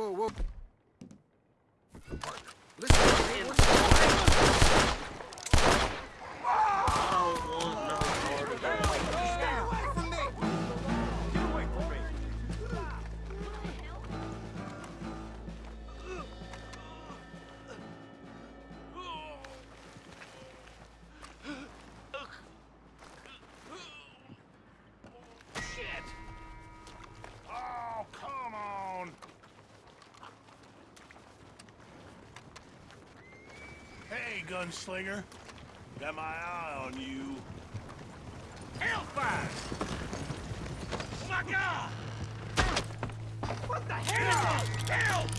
Whoa, whoa. Hey, gunslinger. Got my eye on you. Hellfire! Oh my god! What the hell? Help!